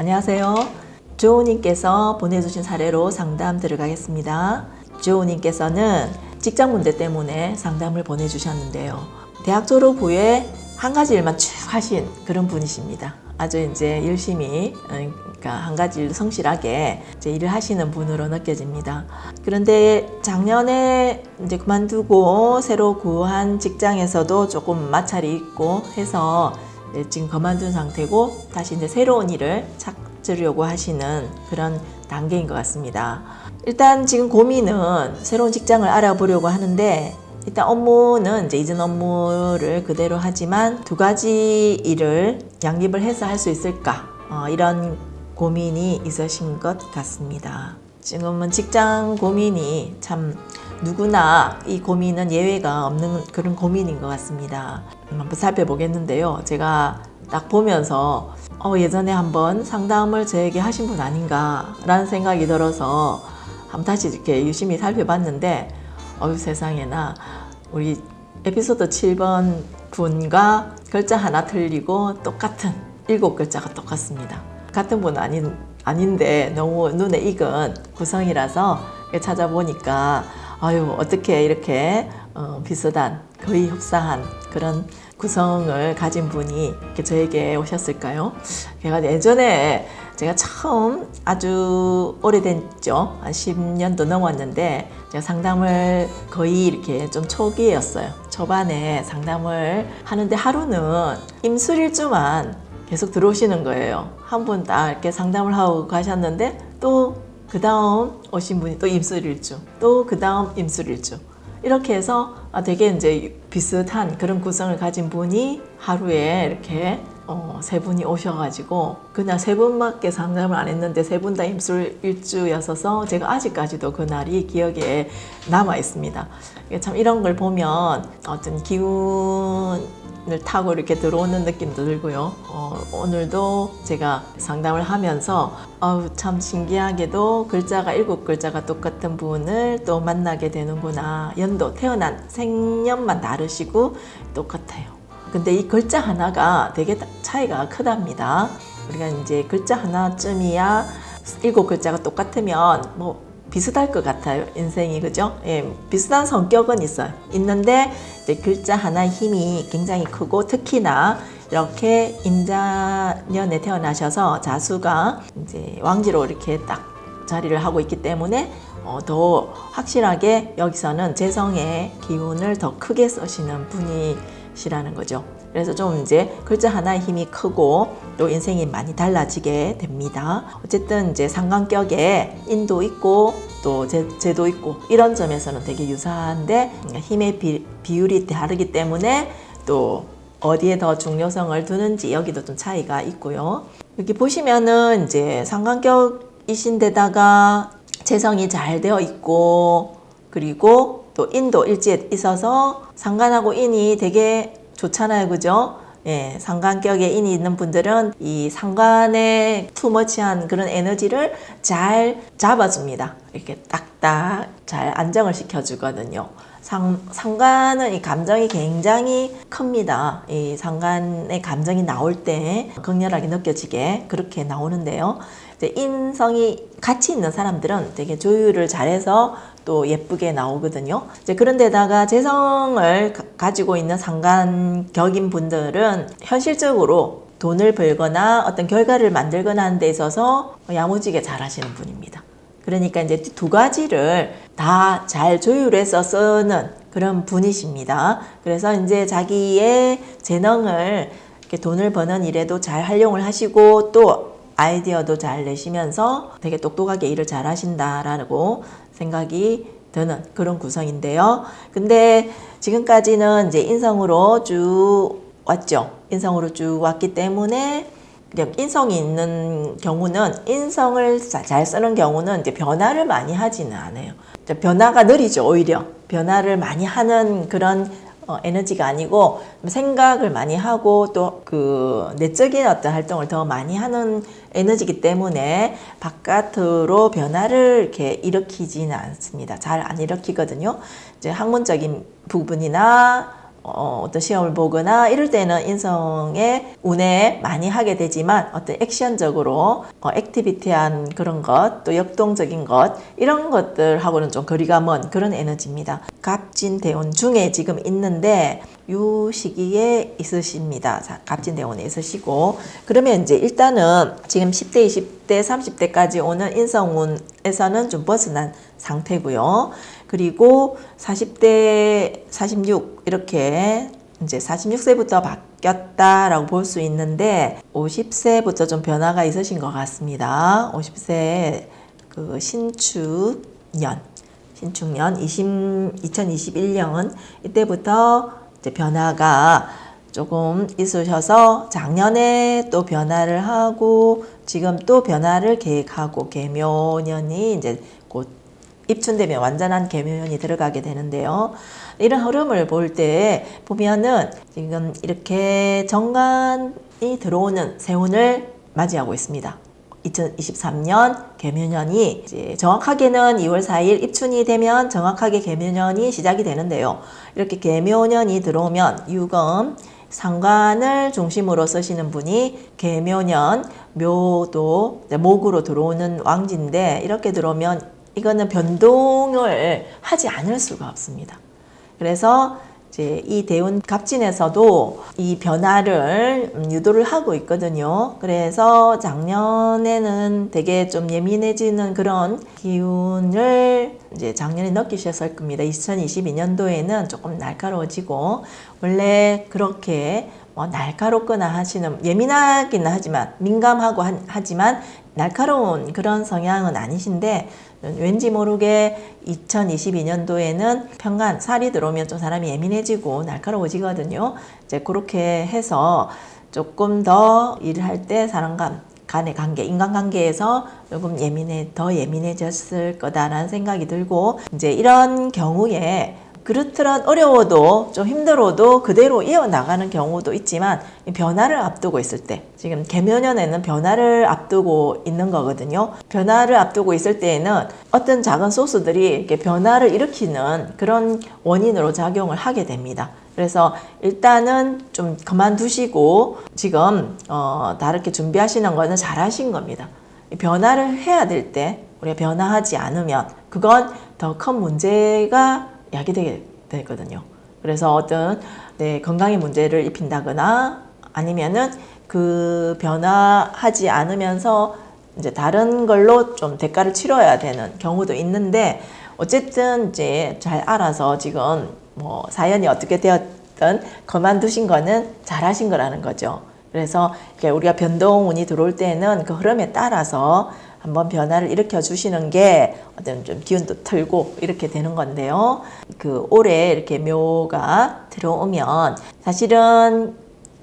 안녕하세요. 조우님께서 보내주신 사례로 상담 들어가겠습니다. 조우님께서는 직장 문제 때문에 상담을 보내주셨는데요. 대학 졸업 후에 한 가지 일만 쭉 하신 그런 분이십니다. 아주 이제 열심히 그러니까 한 가지 일 성실하게 이제 일을 하시는 분으로 느껴집니다. 그런데 작년에 이제 그만두고 새로 구한 직장에서도 조금 마찰이 있고 해서 이제 지금 그만둔 상태고 다시 이제 새로운 일을 찾으려고 하시는 그런 단계인 것 같습니다. 일단 지금 고민은 새로운 직장을 알아보려고 하는데 일단 업무는 이제 이전 업무를 그대로 하지만 두 가지 일을 양립을 해서 할 수 있을까 어, 이런 고민이 있으신 것 같습니다. 지금은 직장 고민이 참 누구나 이 고민은 예외가 없는 그런 고민인 것 같습니다. 한번 살펴보겠는데요. 제가 딱 보면서 어, 예전에 한번 상담을 저에게 하신 분 아닌가 라는 생각이 들어서 한번 다시 이렇게 유심히 살펴봤는데 어유 세상에나 우리 에피소드 7번 분과 글자 하나 틀리고 똑같은 일곱 글자가 똑같습니다. 같은 분 아닌 아닌데 너무 눈에 익은 구성이라서 찾아보니까 아유 어떻게 이렇게 어, 비슷한 거의 흡사한 그런 구성을 가진 분이 이렇게 저에게 오셨을까요? 제가 예전에 제가 처음 아주 오래됐죠. 한 10년도 넘었는데 제가 상담을 거의 이렇게 좀 초기였어요. 초반에 상담을 하는데 하루는 임술일주만 계속 들어오시는 거예요. 한분딱 이렇게 상담을 하고 가셨는데 또 그 다음 오신 분이 또 임술일주, 또 그 다음 임술일주. 이렇게 해서 아, 되게 이제 비슷한 그런 구성을 가진 분이 하루에 이렇게 어, 세 분이 오셔가지고 그냥 세 분밖에 상담을 안 했는데 세 분 다 임술 일주였어서 제가 아직까지도 그 날이 기억에 남아 있습니다. 참 이런 걸 보면 어떤 기운을 타고 이렇게 들어오는 느낌도 들고요. 어, 오늘도 제가 상담을 하면서 어우, 참 신기하게도 글자가 일곱 글자가 똑같은 분을 또 만나게 되는구나. 연도 태어난 생년만 다르시고 똑같아요. 근데 이 글자 하나가 되게 차이가 크답니다. 우리가 이제 글자 하나쯤이야 일곱 글자가 똑같으면 뭐 비슷할 것 같아요. 인생이 그죠? 예, 비슷한 성격은 있어요. 있는데 이제 글자 하나의 힘이 굉장히 크고 특히나 이렇게 임자년에 태어나셔서 자수가 이제 왕지로 이렇게 딱 자리를 하고 있기 때문에 어, 더 확실하게 여기서는 재성의 기운을 더 크게 쓰시는 분이 시라는 거죠. 그래서 좀 이제 글자 하나의 힘이 크고 또 인생이 많이 달라지게 됩니다. 어쨌든 이제 상관격에 인도 있고 또 제, 제도 있고 이런 점에서는 되게 유사한데 힘의 비, 비율이 다르기 때문에 또 어디에 더 중요성을 두는지 여기도 좀 차이가 있고요. 여기 보시면은 이제 상관격 이신데다가 재성이 잘 되어 있고 그리고 또 인도 일지에 있어서 상관하고 인이 되게 좋잖아요. 그죠? 예, 상관격에 인이 있는 분들은 이 상관의 투머치한 그런 에너지를 잘 잡아줍니다. 이렇게 딱딱 잘 안정을 시켜주거든요. 상, 상관은 이 감정이 굉장히 큽니다. 이 상관의 감정이 나올 때 극렬하게 느껴지게 그렇게 나오는데요. 인성이 같이 있는 사람들은 되게 조율을 잘해서 또 예쁘게 나오거든요. 이제 그런데다가 재성을 가지고 있는 상관격인 분들은 현실적으로 돈을 벌거나 어떤 결과를 만들거나 하는 데 있어서 야무지게 잘 하시는 분입니다. 그러니까 이제 두 가지를 다 잘 조율해서 쓰는 그런 분이십니다. 그래서 이제 자기의 재능을 이렇게 돈을 버는 일에도 잘 활용을 하시고 또 아이디어도 잘 내시면서 되게 똑똑하게 일을 잘 하신다라고 생각이 드는 그런 구성인데요. 근데 지금까지는 이제 인성으로 쭉 왔죠. 인성으로 쭉 왔기 때문에 인성이 있는 경우는 인성을 잘 쓰는 경우는 이제 변화를 많이 하지는 않아요. 변화가 느리죠, 오히려. 변화를 많이 하는 그런 어, 에너지가 아니고 생각을 많이 하고 또 그 내적인 어떤 활동을 더 많이 하는 에너지이기 때문에 바깥으로 변화를 이렇게 일으키지는 않습니다. 잘 안 일으키거든요. 이제 학문적인 부분이나 어, 어떤 시험을 보거나 이럴 때는 인성에 운에 많이 하게 되지만 어떤 액션적으로 어, 액티비티한 그런 것, 또 역동적인 것 이런 것들하고는 좀 거리가 먼 그런 에너지입니다. 갑진 대운 중에 지금 있는데 요 시기에 있으십니다. 자, 갑진대운에 있으시고 그러면 이제 일단은 지금 10대, 20대, 30대까지 오는 인성운에서는 좀 벗어난 상태고요. 그리고 40대 46 이렇게 이제 46세부터 바뀌었다라고 볼 수 있는데 50세부터 좀 변화가 있으신 것 같습니다. 50세 그 신축년 신축년 20, 2021년 이때부터 이제 변화가 조금 있으셔서 작년에 또 변화를 하고 지금 또 변화를 계획하고 개묘년이 이제 곧 입춘되면 완전한 개묘년이 들어가게 되는데요. 이런 흐름을 볼 때 보면은 지금 이렇게 정관이 들어오는 세운을 맞이하고 있습니다. 2023년 개묘년이 이제 정확하게는 2월 4일 입춘이 되면 정확하게 개묘년이 시작이 되는데요. 이렇게 개묘년이 들어오면 유금 상관을 중심으로 쓰시는 분이 개묘년 묘도 목으로 들어오는 왕지인데 이렇게 들어오면 이거는 변동을 하지 않을 수가 없습니다. 그래서 이제 이 대운 갑진에서도 이 변화를 음, 유도를 하고 있거든요. 그래서 작년에는 되게 좀 예민해지는 그런 기운을 이제 작년에 느끼셨을 겁니다. 2022년도에는 조금 날카로워지고 원래 그렇게 뭐 날카롭거나 하시는 예민하기는 하지만 민감하고 하지만 날카로운 그런 성향은 아니신데 왠지 모르게 2022년도에는 평간 살이 들어오면 좀 사람이 예민해지고 날카로워지거든요. 이제 그렇게 해서 조금 더 일을 할때 사람과 간의 관계, 인간관계에서 조금 예민해, 더 예민해졌을 거다라는 생각이 들고, 이제 이런 경우에 그렇더라 어려워도 좀 힘들어도 그대로 이어나가는 경우도 있지만 변화를 앞두고 있을 때 지금 개묘년에는 변화를 앞두고 있는 거거든요. 변화를 앞두고 있을 때에는 어떤 작은 소스들이 이렇게 변화를 일으키는 그런 원인으로 작용을 하게 됩니다. 그래서 일단은 좀 그만두시고 지금 어, 다르게 준비하시는 거는 잘하신 겁니다. 변화를 해야 될 때 우리가 변화하지 않으면 그건 더 큰 문제가 야기되게 되거든요. 그래서 어떤 네, 건강에 문제를 입힌다거나 아니면은 그 변화하지 않으면서 이제 다른 걸로 좀 대가를 치러야 되는 경우도 있는데 어쨌든 이제 잘 알아서 지금 뭐 사연이 어떻게 되었든 그만두신 거는 잘하신 거라는 거죠. 그래서 우리가 변동운이 들어올 때는 그 흐름에 따라서 한번 변화를 일으켜 주시는 게 어떤 좀 기운도 틀고 이렇게 되는 건데요. 그 올해 이렇게 묘가 들어오면 사실은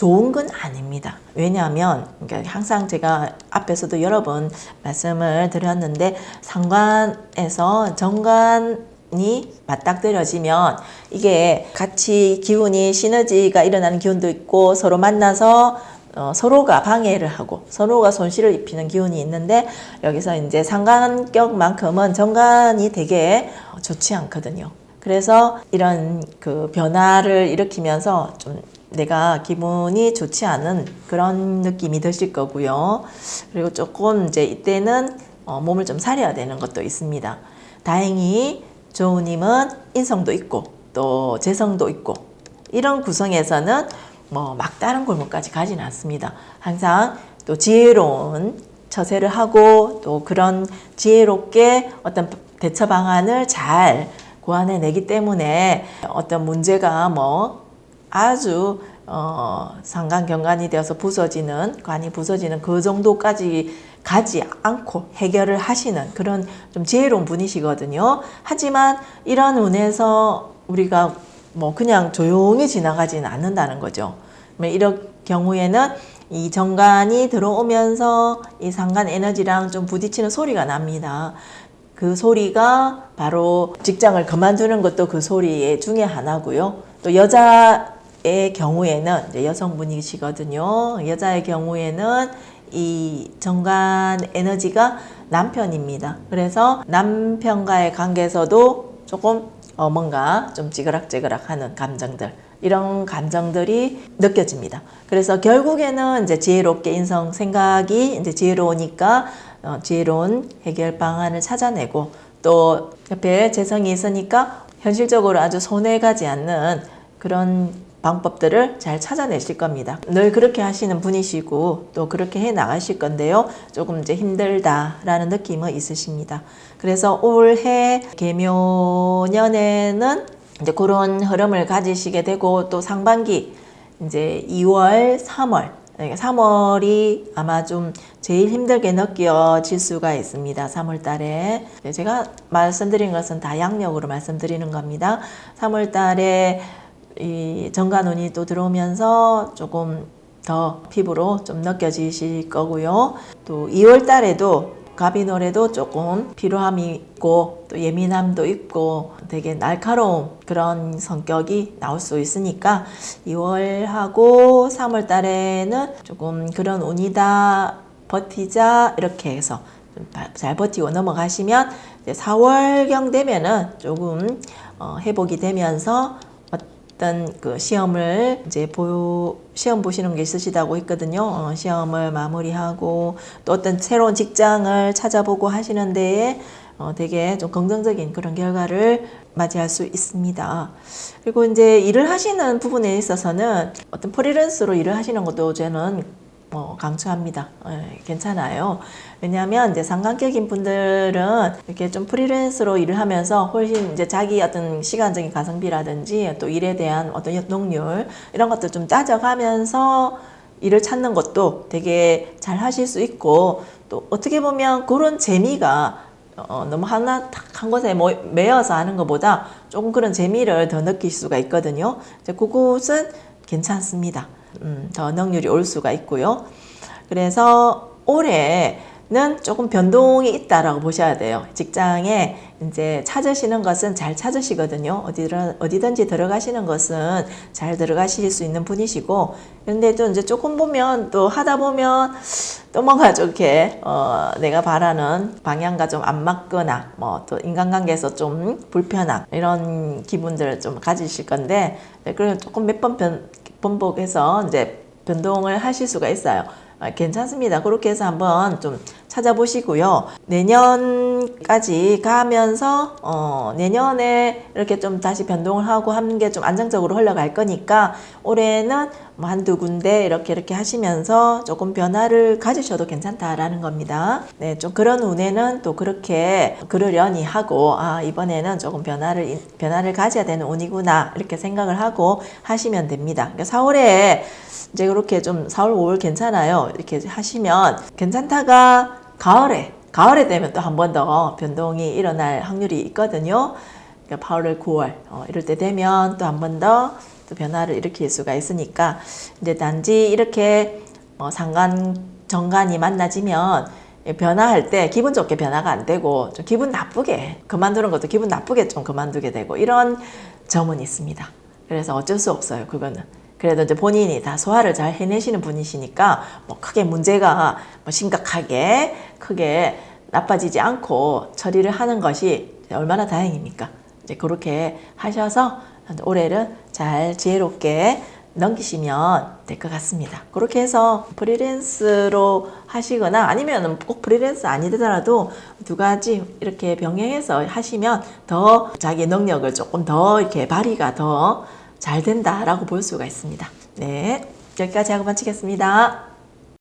좋은 건 아닙니다. 왜냐하면 그러니까 항상 제가 앞에서도 여러 번 말씀을 드렸는데 상관에서 정관 이 맞닥뜨려지면 이게 같이 기운이 시너지가 일어나는 기운도 있고 서로 만나서 어, 서로가 방해를 하고 서로가 손실을 입히는 기운이 있는데 여기서 이제 상관격만큼은 정관이 되게 좋지 않거든요. 그래서 이런 그 변화를 일으키면서 좀 내가 기분이 좋지 않은 그런 느낌이 드실 거고요. 그리고 조금 이제 이때는 어, 몸을 좀 사려야 되는 것도 있습니다. 다행히 조우님은 인성도 있고 또 재성도 있고 이런 구성에서는 뭐 막다른 골목까지 가지는 않습니다. 항상 또 지혜로운 처세를 하고 또 그런 지혜롭게 어떤 대처 방안을 잘 고안해내기 때문에 어떤 문제가 뭐 아주 어, 상관경관이 되어서 부서지는 관이 부서지는 그 정도까지 가지 않고 해결을 하시는 그런 좀 지혜로운 분이시거든요. 하지만 이런 운에서 우리가 뭐 그냥 조용히 지나가지는 않는다는 거죠. 이런 경우에는 이 정관이 들어오면서 이 상관 에너지랑 좀 부딪히는 소리가 납니다. 그 소리가 바로 직장을 그만두는 것도 그 소리 중에 하나고요. 또 여자의 경우에는 여성분이시거든요. 여자의 경우에는 이 정관 에너지가 남편입니다. 그래서 남편과의 관계에서도 조금 어 뭔가 좀 찌그락찌그락 하는 감정들 이런 감정들이 느껴집니다. 그래서 결국에는 이제 지혜롭게 인성 생각이 이제 지혜로우니까 어, 지혜로운 해결 방안을 찾아내고 또 옆에 재성이 있으니까 현실적으로 아주 손해 가지 않는 그런 방법들을 잘 찾아내실 겁니다. 늘 그렇게 하시는 분이시고 또 그렇게 해 나가실 건데요. 조금 이제 힘들다라는 느낌은 있으십니다. 그래서 올해 개묘년에는 이제 그런 흐름을 가지시게 되고 또 상반기 이제 2월, 3월 3월이 아마 좀 제일 힘들게 느껴질 수가 있습니다. 3월 달에. 네, 제가 말씀드린 것은 다 양력으로 말씀드리는 겁니다. 3월 달에 이 정관운이 또 들어오면서 조금 더 피부로 좀 느껴지실 거고요. 또 2월 달에도 가비노래도 조금 피로함이 있고 또 예민함도 있고 되게 날카로운 그런 성격이 나올 수 있으니까 2월하고 3월 달에는 조금 그런 운이다 버티자 이렇게 해서 잘 버티고 넘어가시면 4월경 되면은 조금 어, 회복이 되면서 어떤 그 시험을 이제 보 시험 보시는 게 있으시다고 했거든요. 어, 시험을 마무리하고 또 어떤 새로운 직장을 찾아보고 하시는 데에 어, 되게 좀 긍정적인 그런 결과를 맞이할 수 있습니다. 그리고 이제 일을 하시는 부분에 있어서는 어떤 프리랜서로 일을 하시는 것도 저는 뭐 강추합니다. 예, 괜찮아요. 왜냐하면 이제 상관격인 분들은 이렇게 좀 프리랜서로 일을 하면서 훨씬 이제 자기 어떤 시간적인 가성비라든지 또 일에 대한 어떤 연동률 이런 것들 좀 따져가면서 일을 찾는 것도 되게 잘 하실 수 있고 또 어떻게 보면 그런 재미가 어, 너무 하나 딱한 곳에 뭐, 매여서 하는 것보다 조금 그런 재미를 더 느낄 수가 있거든요. 이제 그곳은 괜찮습니다. 음, 더 능률이 올 수가 있고요. 그래서 올해는 조금 변동이 있다라고 보셔야 돼요. 직장에 이제 찾으시는 것은 잘 찾으시거든요. 어디든, 어디든지 들어가시는 것은 잘 들어가실 수 있는 분이시고, 그런데 또 이제 조금 보면 또 하다 보면 또 뭔가 좋게, 어, 내가 바라는 방향과 좀 안 맞거나, 뭐 또 인간관계에서 좀 불편함, 이런 기분들을 좀 가지실 건데, 네, 그걸 조금 몇 번 번복해서 이제 변동을 하실 수가 있어요. 아, 괜찮습니다. 그렇게 해서 한번 좀 찾아보시고요. 내년까지 가면서 어, 내년에 이렇게 좀 다시 변동을 하고 하는 게 좀 안정적으로 흘러갈 거니까 올해는 뭐 한두 군데 이렇게 이렇게 하시면서 조금 변화를 가지셔도 괜찮다라는 겁니다. 네, 좀 그런 운에는 또 그렇게 그러려니 하고 아 이번에는 조금 변화를 변화를 가져야 되는 운이구나 이렇게 생각을 하고 하시면 됩니다. 그러니까 4월에 이제 그렇게 좀 4월, 5월 괜찮아요. 이렇게 하시면 괜찮다가 가을에 가을에 되면 또 한 번 더 변동이 일어날 확률이 있거든요. 그러니까 8월, 9월 어, 이럴 때 되면 또 한 번더 또 변화를 일으킬 수가 있으니까 이제 단지 이렇게 어, 상관 정관이 만나지면 변화할 때 기분 좋게 변화가 안 되고 좀 기분 나쁘게 그만두는 것도 기분 나쁘게 좀 그만두게 되고 이런 점은 있습니다. 그래서 어쩔 수 없어요. 그거는. 그래도 이제 본인이 다 소화를 잘 해내시는 분이시니까 뭐 크게 문제가 뭐 심각하게 크게 나빠지지 않고 처리를 하는 것이 얼마나 다행입니까? 이제 그렇게 하셔서 올해를 잘 지혜롭게 넘기시면 될 것 같습니다. 그렇게 해서 프리랜스로 하시거나 아니면 꼭 프리랜스 아니더라도 두 가지 이렇게 병행해서 하시면 더 자기 능력을 조금 더 이렇게 발휘가 더 잘 된다라고 볼 수가 있습니다. 네. 여기까지 하고 마치겠습니다.